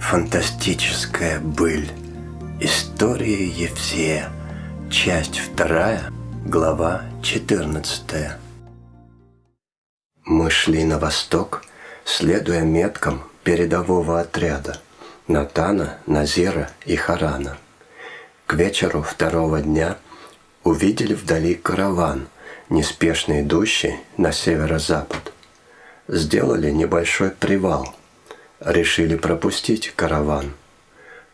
Фантастическая быль. История Евсея. Часть вторая. Глава 14. Мы шли на восток, следуя меткам передового отряда Натана, Назира и Харана. К вечеру второго дня увидели вдали караван, неспешно идущий на северо-запад. Сделали небольшой привал – решили пропустить караван.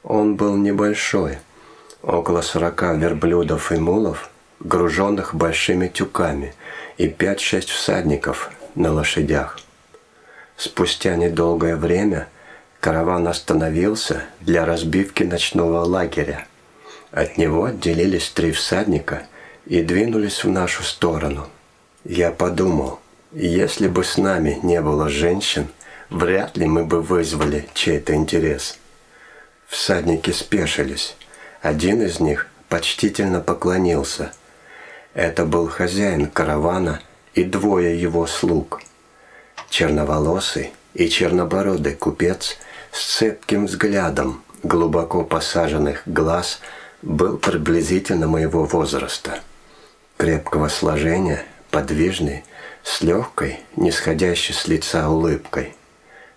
Он был небольшой, около сорока верблюдов и мулов, груженных большими тюками, и пять-шесть всадников на лошадях. Спустя недолгое время караван остановился для разбивки ночного лагеря. От него отделились три всадника и двинулись в нашу сторону. Я подумал, если бы с нами не было женщин – вряд ли мы бы вызвали чей-то интерес. Всадники спешились. Один из них почтительно поклонился. Это был хозяин каравана и двое его слуг. Черноволосый и чернобородый купец с цепким взглядом глубоко посаженных глаз был приблизительно моего возраста. Крепкого сложения, подвижный, с легкой, нисходящей с лица улыбкой –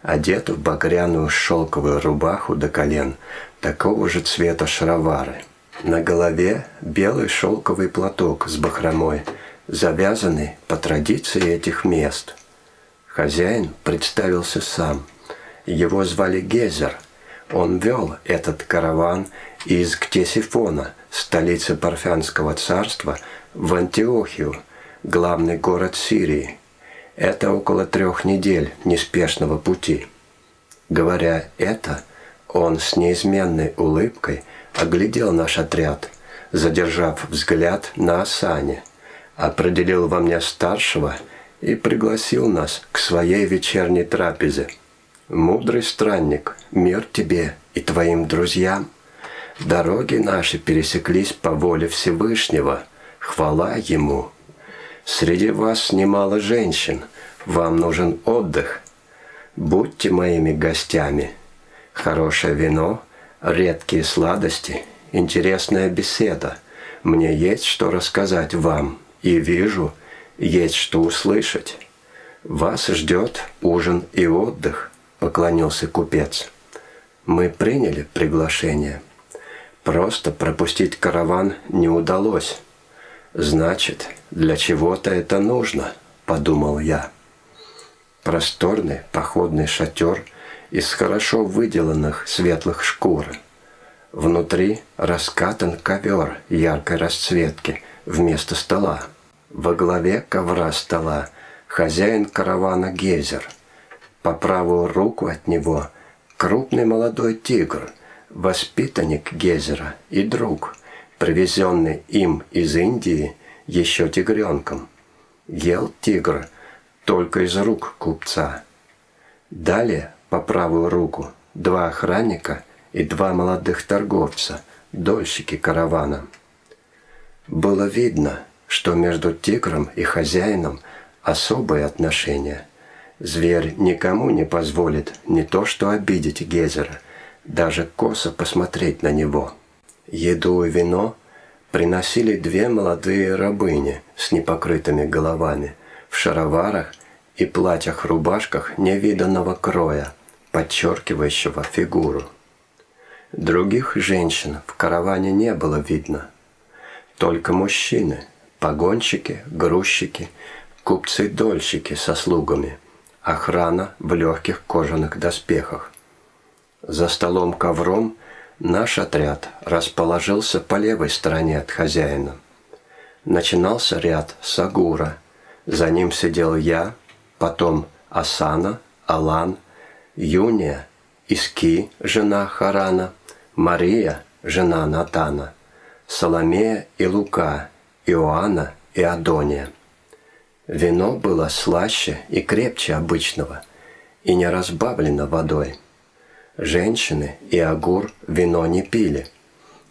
одет в багряную шелковую рубаху до колен, такого же цвета шаровары. На голове белый шелковый платок с бахромой, завязанный по традиции этих мест. Хозяин представился сам. Его звали Гезер. Он вел этот караван из Ктесифона, столицы Парфянского царства, в Антиохию, главный город Сирии – это около трех недель неспешного пути. Говоря это, он с неизменной улыбкой оглядел наш отряд, задержав взгляд на Асане, определил во мне старшего и пригласил нас к своей вечерней трапезе. «Мудрый странник, мир тебе и твоим друзьям. Дороги наши пересеклись по воле Всевышнего, хвала Ему». Среди вас немало женщин. Вам нужен отдых. Будьте моими гостями. Хорошее вино, редкие сладости, интересная беседа. Мне есть что рассказать вам, и вижу, есть что услышать. Вас ждет ужин и отдых, поклонился купец. Мы приняли приглашение. Просто пропустить караван не удалось. Значит, для чего-то это нужно, подумал я. Просторный походный шатер из хорошо выделанных светлых шкур. Внутри раскатан ковер яркой расцветки вместо стола. Во главе ковра стола хозяин каравана Гезер. По правую руку от него крупный молодой тигр, воспитанник Гезера и друг – привезенный им из Индии еще тигренком. Ел тигр только из рук купца. Далее, по правую руку, два охранника и два молодых торговца, дольщики каравана. Было видно, что между тигром и хозяином особые отношения. Зверь никому не позволит не то что обидеть Гезера, даже косо посмотреть на него – Еду и вино приносили две молодые рабыни с непокрытыми головами, в шароварах и платьях-рубашках невиданного кроя, подчеркивающего фигуру. Других женщин в караване не было видно. Только мужчины, погонщики, грузчики, купцы-дольщики со слугами, охрана в легких кожаных доспехах. За столом ковром – Наш отряд расположился по левой стороне от хозяина. Начинался ряд с Агура. За ним сидел я, потом Асана, Алан, Юния, Иски, жена Харана, Мария, жена Натана, Соломея и Лука, Иоанна и Адония. Вино было слаще и крепче обычного и не разбавлено водой. Женщины и Агур вино не пили.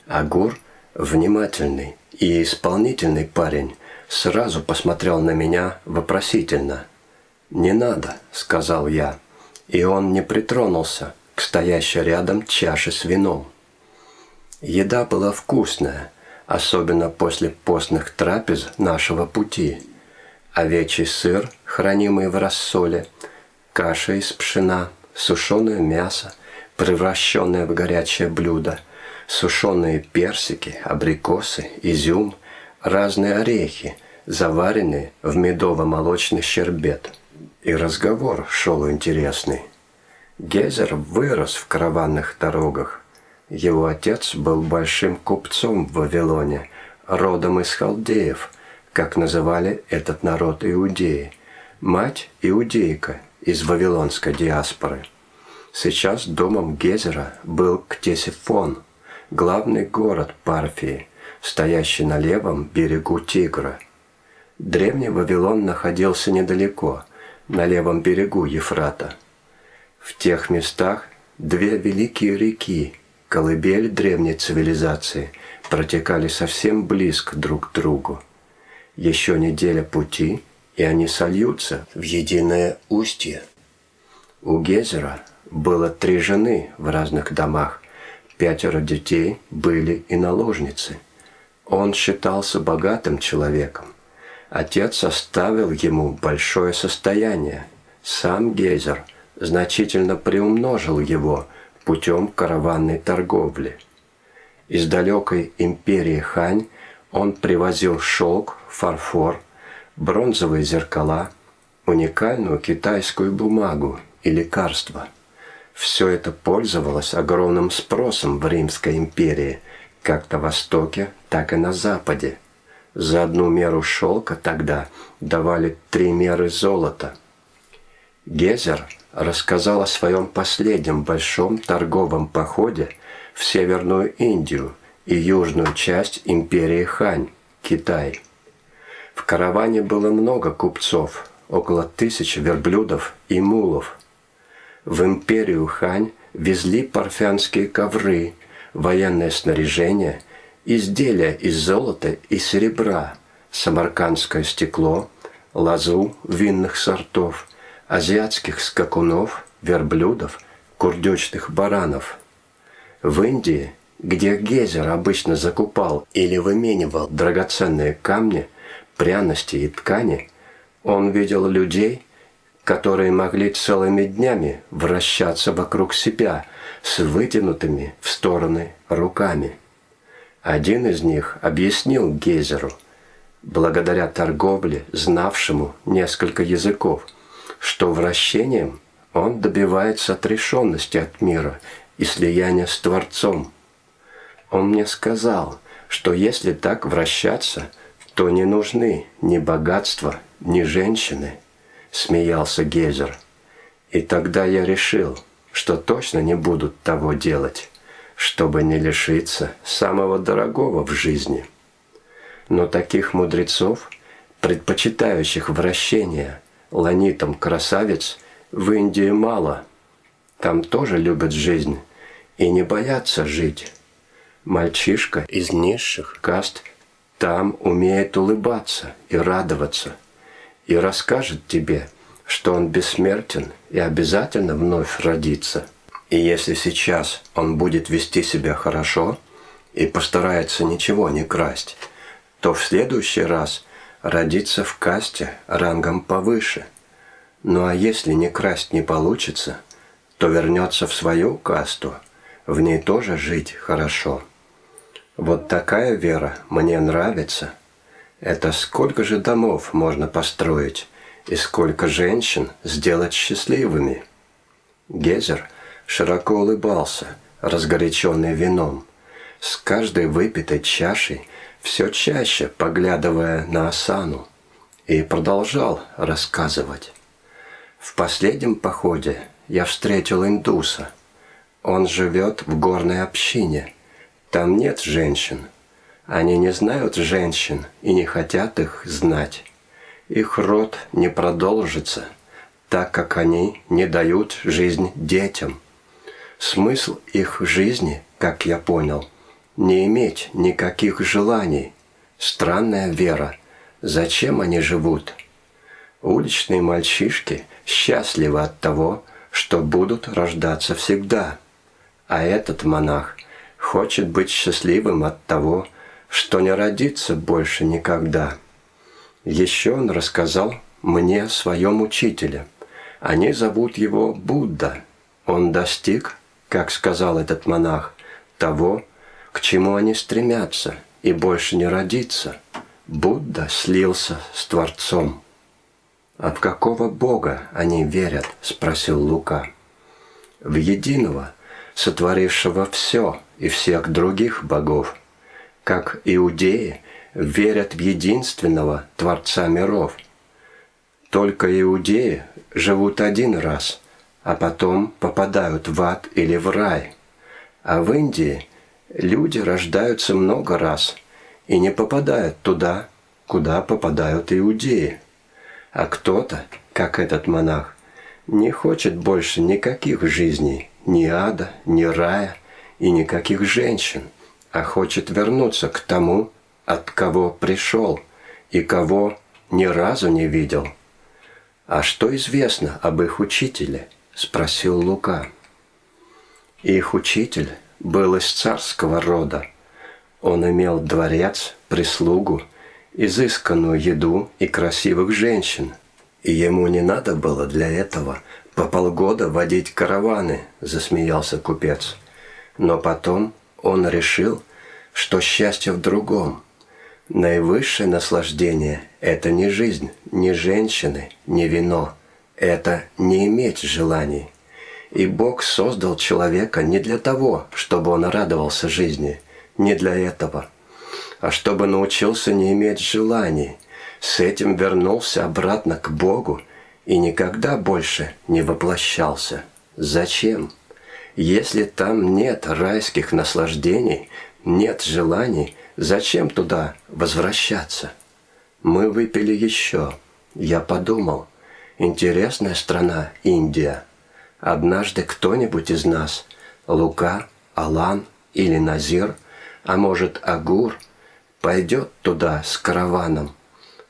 Агур, внимательный и исполнительный парень, сразу посмотрел на меня вопросительно. «Не надо», — сказал я, и он не притронулся к стоящей рядом чаше с вином. Еда была вкусная, особенно после постных трапез нашего пути. Овечий сыр, хранимый в рассоле, каша из пшена, сушеное мясо, превращенное в горячее блюдо, сушеные персики, абрикосы, изюм, разные орехи, заваренные в медово-молочный щербет. И разговор шел интересный. Гезер вырос в караванных дорогах. Его отец был большим купцом в Вавилоне, родом из халдеев, как называли этот народ иудеи. Мать – иудейка из вавилонской диаспоры. Сейчас домом Гезера был Ктесифон, главный город Парфии, стоящий на левом берегу Тигра. Древний Вавилон находился недалеко, на левом берегу Ефрата – в тех местах две великие реки, колыбель древней цивилизации, протекали совсем близко друг к другу. Еще неделя пути, и они сольются в единое устье. У Гезера было три жены в разных домах, пятеро детей были и наложницы. Он считался богатым человеком. Отец оставил ему большое состояние. Сам Гезер – значительно приумножил его путем караванной торговли. Из далекой империи Хань он привозил шелк, фарфор, бронзовые зеркала, уникальную китайскую бумагу и лекарства. Все это пользовалось огромным спросом в Римской империи, как на Востоке, так и на Западе. За одну меру шелка тогда давали три меры золота. Гезер рассказал о своем последнем большом торговом походе в Северную Индию и южную часть империи Хань, Китай. В караване было много купцов, около тысячи верблюдов и мулов. В империю Хань везли парфянские ковры, военное снаряжение, изделия из золота и серебра, самаркандское стекло, лозу винных сортов – азиатских скакунов, верблюдов, курдючных баранов. В Индии, где Гезер обычно закупал или выменивал драгоценные камни, пряности и ткани, он видел людей, которые могли целыми днями вращаться вокруг себя с вытянутыми в стороны руками. Один из них объяснил Гезеру, благодаря торговле, знавшему несколько языков – что вращением он добивается отрешенности от мира и слияния с Творцом. Он мне сказал, что если так вращаться, то не нужны ни богатства, ни женщины, смеялся Гезер. И тогда я решил, что точно не буду того делать, чтобы не лишиться самого дорогого в жизни. Но таких мудрецов, предпочитающих вращение – ланитом красавиц в Индии мало. Там тоже любят жизнь и не боятся жить. Мальчишка из низших каст там умеет улыбаться и радоваться, и расскажет тебе, что он бессмертен и обязательно вновь родится. И если сейчас он будет вести себя хорошо и постарается ничего не красть, то в следующий раз родиться в касте рангом повыше. Ну а если не красть не получится, то вернется в свою касту, в ней тоже жить хорошо. Вот такая вера мне нравится. Это сколько же домов можно построить и сколько женщин сделать счастливыми. Гезер широко улыбался, разгоряченный вином. С каждой выпитой чашей все чаще поглядывая на Асану, и продолжал рассказывать. В последнем походе я встретил индуса. Он живет в горной общине. Там нет женщин. Они не знают женщин и не хотят их знать. Их род не продолжится, так как они не дают жизнь детям. Смысл их жизни, как я понял – не иметь никаких желаний. Странная вера. Зачем они живут? Уличные мальчишки счастливы от того, что будут рождаться всегда. А этот монах хочет быть счастливым от того, что не родится больше никогда. Еще он рассказал мне о своем учителе. Они зовут его Будда. Он достиг, как сказал этот монах, того, к чему они стремятся, и больше не родиться. Будда слился с Творцом. «А в какого Бога они верят?» – спросил Лука. «В единого, сотворившего все и всех других богов, как иудеи верят в единственного Творца миров. Только иудеи живут один раз, а потом попадают в ад или в рай. А в Индии люди рождаются много раз и не попадают туда, куда попадают иудеи. А кто-то, как этот монах, не хочет больше никаких жизней, ни ада, ни рая и никаких женщин, а хочет вернуться к тому, от кого пришел и кого ни разу не видел. «А что известно об их учителе?» – спросил Лука. Их учитель был из царского рода. Он имел дворец, прислугу – изысканную еду и красивых женщин. И ему не надо было для этого по полгода водить караваны, засмеялся купец. Но потом он решил, что счастье в другом. Наивысшее наслаждение – это не жизнь, не женщины, не вино. Это не иметь желаний. И Бог создал человека не для того, чтобы он радовался жизни, не для этого – а чтобы научился не иметь желаний, с этим вернулся обратно к Богу и никогда больше не воплощался. Зачем? Если там нет райских наслаждений, нет желаний, зачем туда возвращаться? Мы выпили еще. Я подумал, интересная страна Индия. Однажды кто-нибудь из нас, Лука, Алан или Назир, а может Агур – пойдет туда с караваном,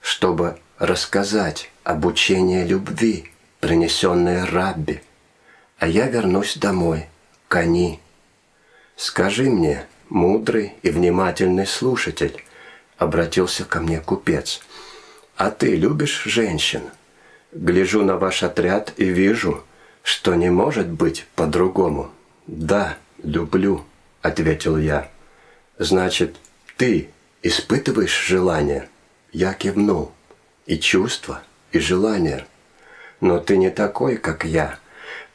чтобы рассказать об учении любви, принесенной Рабби, а я вернусь домой, к Ани. Скажи мне, мудрый и внимательный слушатель, обратился ко мне купец, а ты любишь женщин? Гляжу на ваш отряд и вижу, что не может быть по-другому. Да, люблю, ответил я. Значит, ты Испытываешь желание? Я кивнул. И чувства, и желание. Но ты не такой, как я.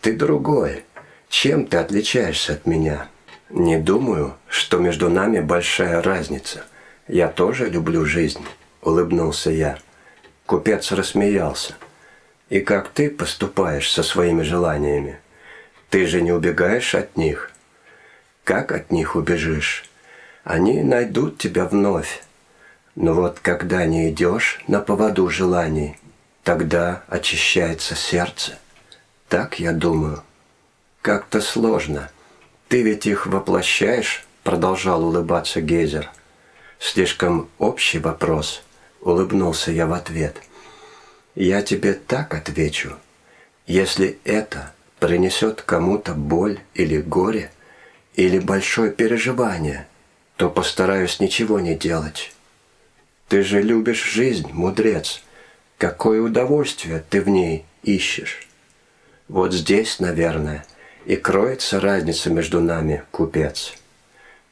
Ты другой. Чем ты отличаешься от меня? Не думаю, что между нами большая разница. Я тоже люблю жизнь, улыбнулся я. Купец рассмеялся. И как ты поступаешь со своими желаниями? Ты же не убегаешь от них. Как от них убежишь? они найдут тебя вновь. Но вот когда не идешь на поводу желаний, тогда очищается сердце. Так я думаю. Как-то сложно. Ты ведь их воплощаешь, продолжал улыбаться Гейзер. Слишком общий вопрос, улыбнулся я в ответ. Я тебе так отвечу. Если это принесет кому-то боль или горе, или большое переживание – то постараюсь ничего не делать. Ты же любишь жизнь, мудрец. Какое удовольствие ты в ней ищешь. Вот здесь, наверное, и кроется разница между нами, купец.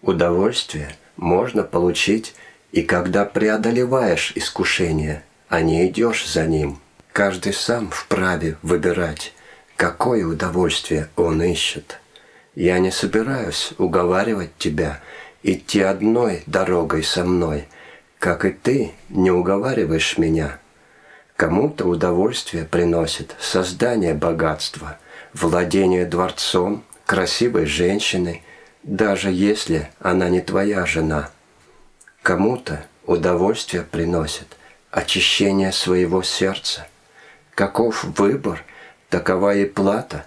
Удовольствие можно получить и когда преодолеваешь искушение, а не идешь за ним. Каждый сам вправе выбирать, какое удовольствие он ищет. Я не собираюсь уговаривать тебя идти одной дорогой со мной, как и ты не уговариваешь меня. Кому-то удовольствие приносит создание богатства, владение дворцом, красивой женщиной, даже если она не твоя жена. Кому-то удовольствие приносит очищение своего сердца. Каков выбор, такова и плата.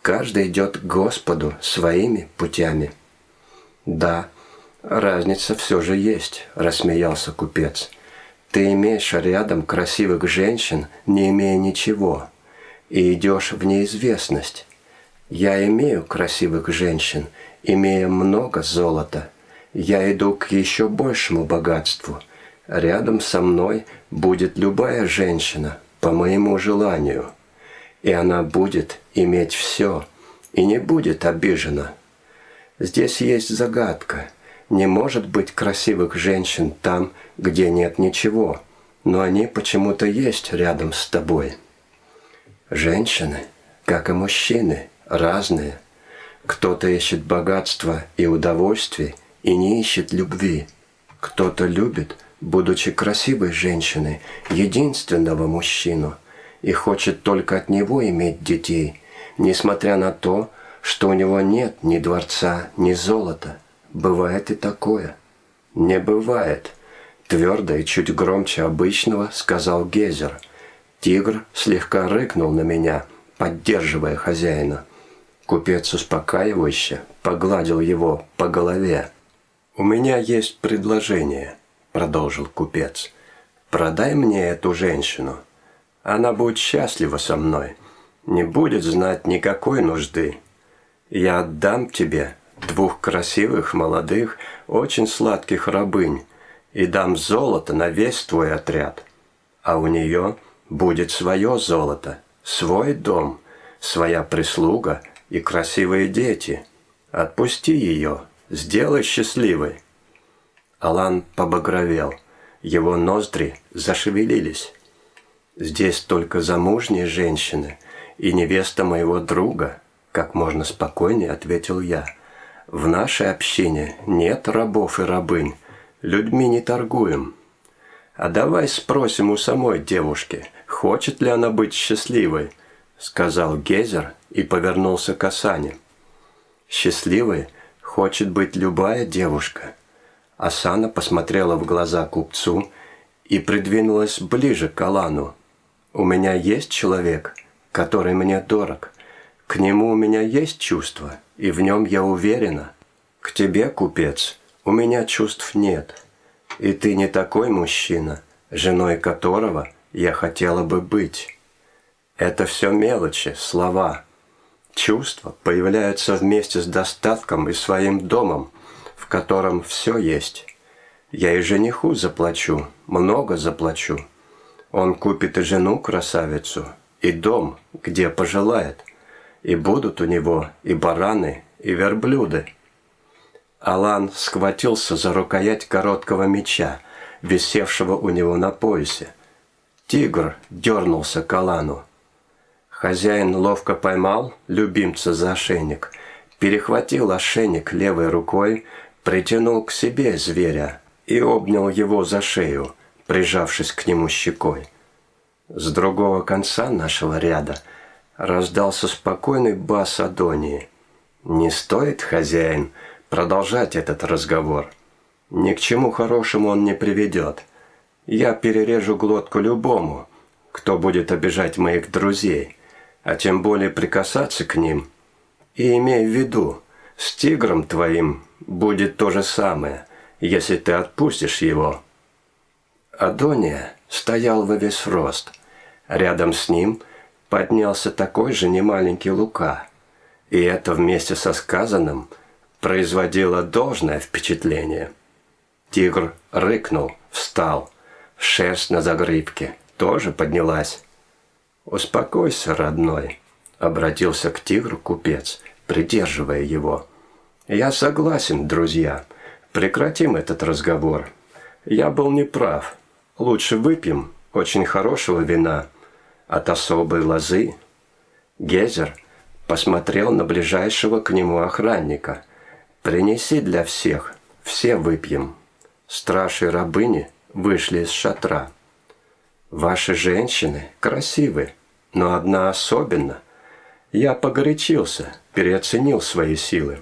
Каждый идет к Господу своими путями. Да, «Разница все же есть», – рассмеялся купец. «Ты имеешь рядом красивых женщин, не имея ничего. И идешь в неизвестность. Я имею красивых женщин, имея много золота. Я иду к еще большему богатству. Рядом со мной будет любая женщина по моему желанию, и она будет иметь все и не будет обижена. Здесь есть загадка. Не может быть красивых женщин там, где нет ничего, но они почему-то есть рядом с тобой. Женщины, как и мужчины, разные. Кто-то ищет богатства и удовольствий и не ищет любви. Кто-то любит, будучи красивой женщиной, единственного мужчину и хочет только от него иметь детей, несмотря на то, что у него нет ни дворца, ни золота. Бывает и такое. Не бывает. Твердо и чуть громче обычного сказал Гезер. Тигр слегка рыкнул на меня, поддерживая хозяина. Купец успокаивающе погладил его по голове. «У меня есть предложение», — продолжил купец. «Продай мне эту женщину. Она будет счастлива со мной, не будет знать никакой нужды. Я отдам тебе двух красивых, молодых, очень сладких рабынь и дам золото на весь твой отряд. А у нее будет свое золото, свой дом, своя прислуга — и красивые дети. Отпусти ее, сделай счастливой». Алан побагровел, его ноздри зашевелились. «Здесь только замужние женщины и невеста моего друга», как можно спокойнее ответил я. «В нашей общине нет рабов и рабынь, людьми не торгуем». «А давай спросим у самой девушки, хочет ли она быть счастливой», сказал Гезер и повернулся к Асане. «Счастливой хочет быть любая девушка». Асана посмотрела в глаза купцу и придвинулась ближе к Алану. «У меня есть человек, который мне дорог. К нему у меня есть чувства, и в нем я уверена. К тебе, купец, у меня чувств нет. И ты не такой мужчина, женой которого я хотела бы быть». Это все мелочи, слова. Чувства появляются вместе с достатком и своим домом, в котором все есть. Я и жениху заплачу, много заплачу. Он купит и жену красавицу, и дом, где пожелает. И будут у него и бараны, и верблюды. Алан схватился за рукоять короткого меча, висевшего у него на поясе. Тигр дернулся к Алану. Хозяин ловко поймал любимца за ошейник, перехватил ошейник левой рукой, притянул к себе зверя и обнял его за шею, прижавшись к нему щекой. С другого конца нашего ряда раздался спокойный бас Адонии. «Не стоит, хозяин, продолжать этот разговор. Ни к чему хорошему он не приведет. Я перережу глотку любому, кто будет обижать моих друзей» а тем более прикасаться к ним. И имей в виду, с тигром твоим будет то же самое, если ты отпустишь его». Адония стоял во весь рост. Рядом с ним поднялся такой же немаленький Лука. И это вместе со сказанным производило должное впечатление. Тигр рыкнул, встал. Шерсть на загривке тоже поднялась. «Успокойся, родной», — обратился к тигру купец, придерживая его. «Я согласен, друзья. Прекратим этот разговор. Я был неправ. Лучше выпьем очень хорошего вина от особой лозы». Гезер посмотрел на ближайшего к нему охранника. «Принеси для всех, все выпьем». Страж и рабыни вышли из шатра. Ваши женщины красивы, но одна особенно. Я погорячился, переоценил свои силы.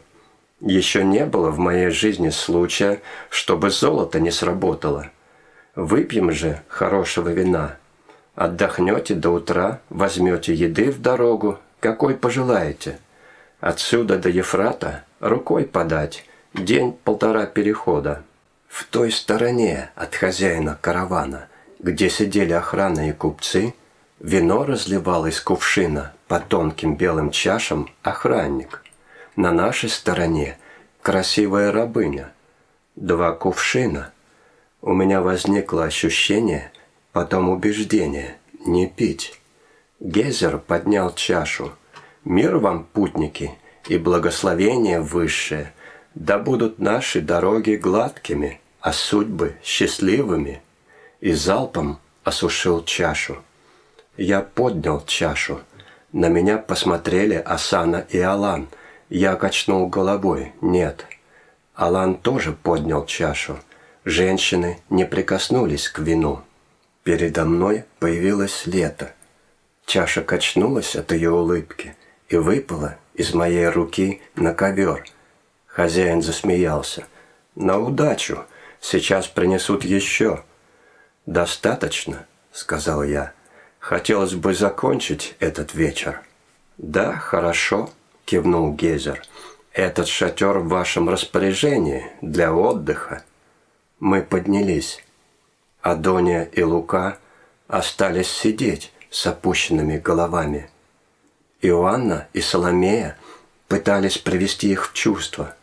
Еще не было в моей жизни случая, чтобы золото не сработало. Выпьем же хорошего вина. Отдохнете до утра, возьмете еды в дорогу, какой пожелаете. Отсюда до Ефрата рукой подать, день-полтора перехода. В той стороне от хозяина каравана – где сидели охрана и купцы, Вино разливал из кувшина по тонким белым чашам охранник. На нашей стороне красивая рабыня. Два кувшина. У меня возникло ощущение, потом убеждение – не пить. Гезер поднял чашу. «Мир вам, путники, и благословение высшее, да будут наши дороги гладкими, а судьбы счастливыми». И залпом осушил чашу. Я поднял чашу. На меня посмотрели Асана и Алан. Я качнул головой. Нет. Алан тоже поднял чашу. Женщины не прикоснулись к вину. Передо мной появилось лето. Чаша качнулась от ее улыбки и выпала из моей руки на ковер. Хозяин засмеялся. «На удачу! Сейчас принесут еще!» «Достаточно», — сказал я. Хотелось бы закончить этот вечер. Да, хорошо, кивнул Гезер. Этот шатер в вашем распоряжении для отдыха. Мы поднялись. Адония и Лука остались сидеть с опущенными головами. Иоанна и Соломея пытались привести их в чувство.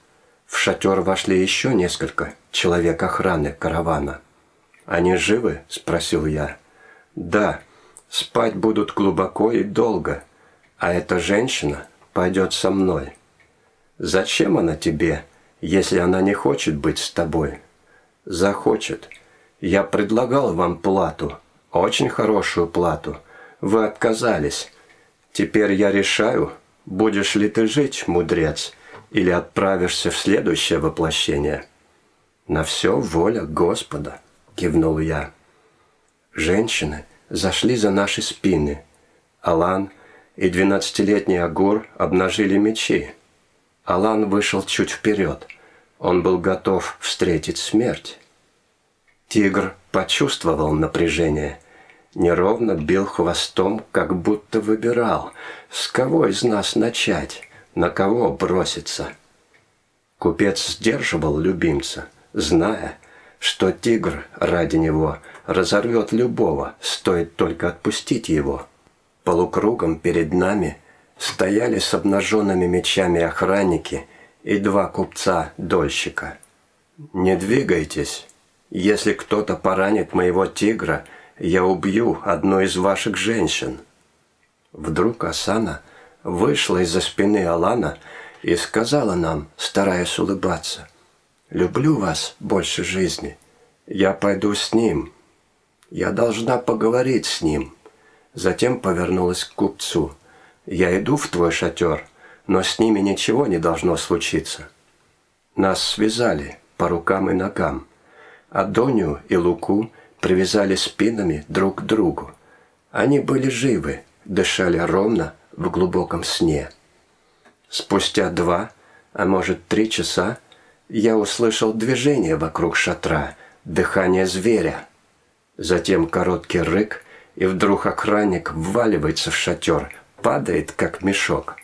В шатер вошли еще несколько человек охраны каравана. «Они живы?» – спросил я. «Да», Спать будут глубоко и долго, а эта женщина пойдет со мной. Зачем она тебе, если она не хочет быть с тобой? Захочет. Я предлагал вам плату, очень хорошую плату. Вы отказались. Теперь я решаю, будешь ли ты жить, мудрец, или отправишься в следующее воплощение. На все воля Господа, кивнул я. Женщины – зашли за наши спины. Алан и двенадцатилетний Агур обнажили мечи. Алан вышел чуть вперед. Он был готов встретить смерть. Тигр почувствовал напряжение. Неровно бил хвостом, как будто выбирал, с кого из нас начать, на кого броситься. Купец сдерживал любимца, зная, что тигр ради него разорвет любого, стоит только отпустить его. Полукругом перед нами стояли с обнаженными мечами охранники и два купца-дольщика. «Не двигайтесь. Если кто-то поранит моего тигра, я убью одну из ваших женщин». Вдруг Асана вышла из-за спины Алана и сказала нам, стараясь улыбаться – люблю вас больше жизни. Я пойду с ним. Я должна поговорить с ним. Затем повернулась к купцу. Я иду в твой шатер, но с ними ничего не должно случиться. Нас связали по рукам и ногам. Адонию и Луку привязали спинами друг к другу. Они были живы, дышали ровно в глубоком сне. Спустя два, а может три часа, я услышал движение вокруг шатра, дыхание зверя. Затем короткий рык, и вдруг охранник вваливается в шатер, падает, как мешок.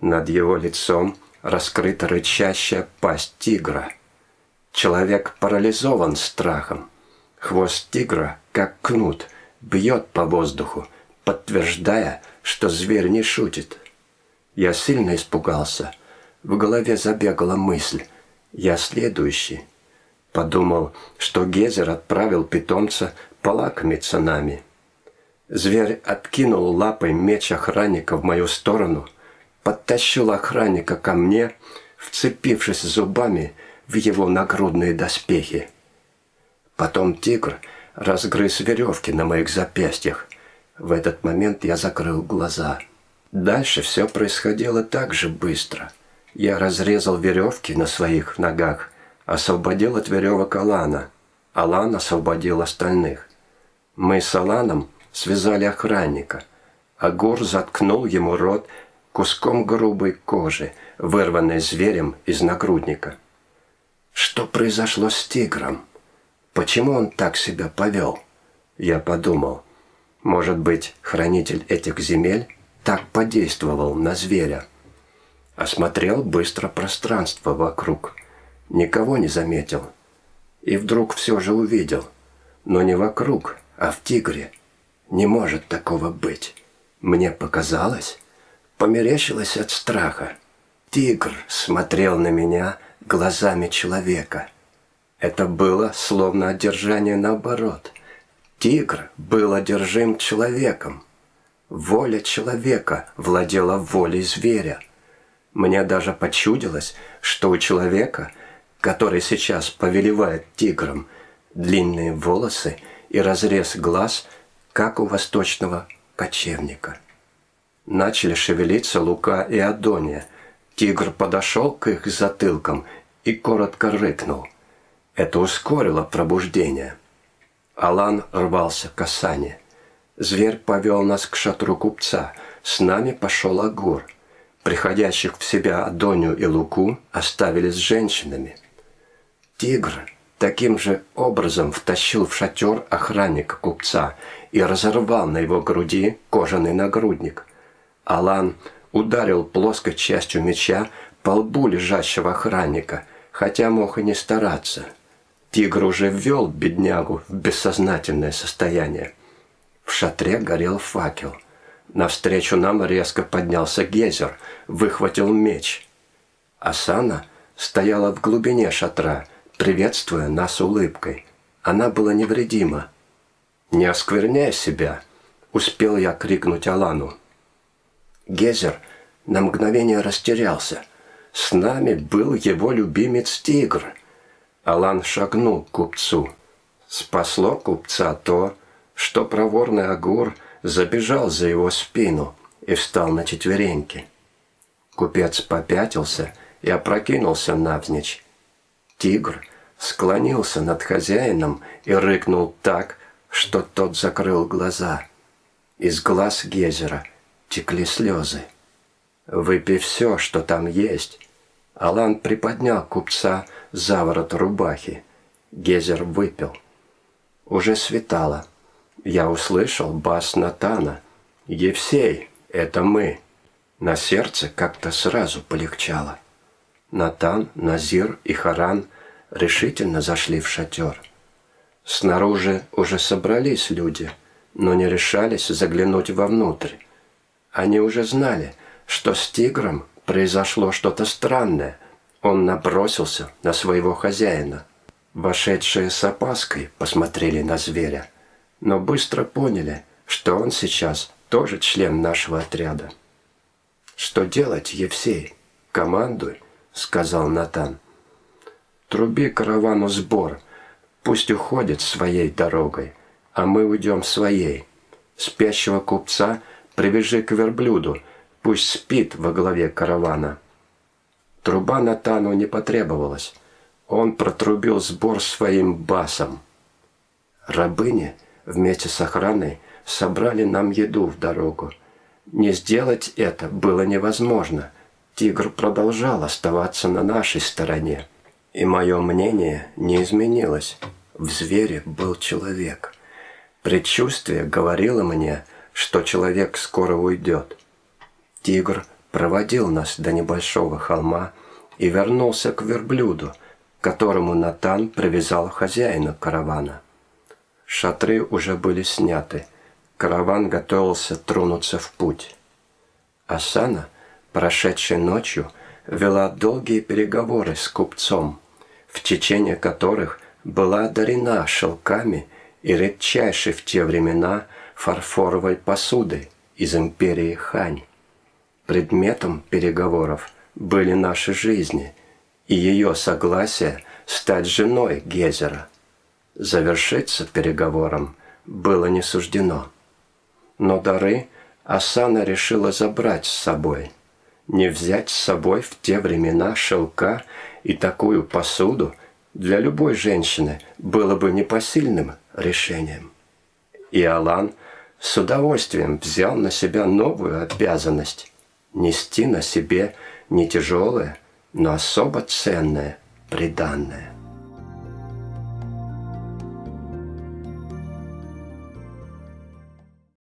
Над его лицом раскрыта рычащая пасть тигра. Человек парализован страхом. Хвост тигра, как кнут, бьет по воздуху, подтверждая, что зверь не шутит. Я сильно испугался. В голове забегала мысль, я следующий. Подумал, что Гезер отправил питомца полакомиться нами. Зверь откинул лапой меч охранника в мою сторону, подтащил охранника ко мне, вцепившись зубами в его нагрудные доспехи. Потом тигр разгрыз веревки на моих запястьях. В этот момент я закрыл глаза. Дальше все происходило так же быстро – я разрезал веревки на своих ногах, освободил от веревок Алана. Алан освободил остальных. Мы с Аланом связали охранника. Агур заткнул ему рот куском грубой кожи, вырванной зверем из нагрудника. Что произошло с тигром? Почему он так себя повел? Я подумал, может быть, хранитель этих земель так подействовал на зверя. Осмотрел быстро пространство вокруг. Никого не заметил. И вдруг все же увидел. Но не вокруг, а в тигре. Не может такого быть. Мне показалось, померещилось от страха. Тигр смотрел на меня глазами человека. Это было словно одержание наоборот. Тигр был одержим человеком. Воля человека владела волей зверя. Мне даже почудилось, что у человека, который сейчас повелевает тигром, длинные волосы и разрез глаз, как у восточного кочевника. Начали шевелиться Лука и Адония. Тигр подошел к их затылкам и коротко рыкнул. Это ускорило пробуждение. Алан рвался к Асане. Зверь повел нас к шатру купца. С нами пошел Агур. Приходящих в себя Адонию и Луку оставили с женщинами. Тигр таким же образом втащил в шатер охранника купца и разорвал на его груди кожаный нагрудник. Алан ударил плоской частью меча по лбу лежащего охранника, хотя мог и не стараться. Тигр уже ввел беднягу в бессознательное состояние. В шатре горел факел. Навстречу нам резко поднялся Гезер, выхватил меч. Асана стояла в глубине шатра, приветствуя нас улыбкой. Она была невредима. «Не оскверняй себя!» — успел я крикнуть Алану. Гезер на мгновение растерялся. С нами был его любимец Тигр. Алан шагнул к купцу. Спасло купца то, что проворный Агур забежал за его спину и встал на четвереньки. Купец попятился и опрокинулся навзничь. Тигр склонился над хозяином и рыкнул так, что тот закрыл глаза. Из глаз Гезера текли слезы. «Выпей все, что там есть». Алан приподнял купца за ворот рубахи. Гезер выпил. Уже светало. Я услышал бас Натана. «Евсей, это мы». На сердце как-то сразу полегчало. Натан, Назир и Харан решительно зашли в шатер. Снаружи уже собрались люди, но не решались заглянуть вовнутрь. Они уже знали, что с тигром произошло что-то странное. Он набросился на своего хозяина. Вошедшие с опаской посмотрели на зверя, но быстро поняли, что он сейчас тоже член нашего отряда. «Что делать, Евсей? Командуй», — сказал Натан. «Труби каравану сбор, пусть уходит своей дорогой, а мы уйдем своей. Спящего купца привяжи к верблюду, пусть спит во главе каравана». Труба Натану не потребовалась. Он протрубил сбор своим басом. Рабыни вместе с охраной собрали нам еду в дорогу. Не сделать это было невозможно. Тигр продолжал оставаться на нашей стороне. И мое мнение не изменилось. В звере был человек. Предчувствие говорило мне, что человек скоро уйдет. Тигр проводил нас до небольшого холма и вернулся к верблюду, которому Натан привязал хозяина каравана. Шатры уже были сняты. Караван готовился тронуться в путь. Асана, прошедшей ночью, вела долгие переговоры с купцом, в течение которых была одарена шелками и редчайшей в те времена фарфоровой посудой из империи Хань. Предметом переговоров были наши жизни и ее согласие стать женой Гезера. Завершиться переговором было не суждено. Но дары Асана решила забрать с собой. Не взять с собой в те времена шелка и такую посуду для любой женщины было бы непосильным решением. И Алан с удовольствием взял на себя новую обязанность – нести на себе не тяжелое, но особо ценное приданное.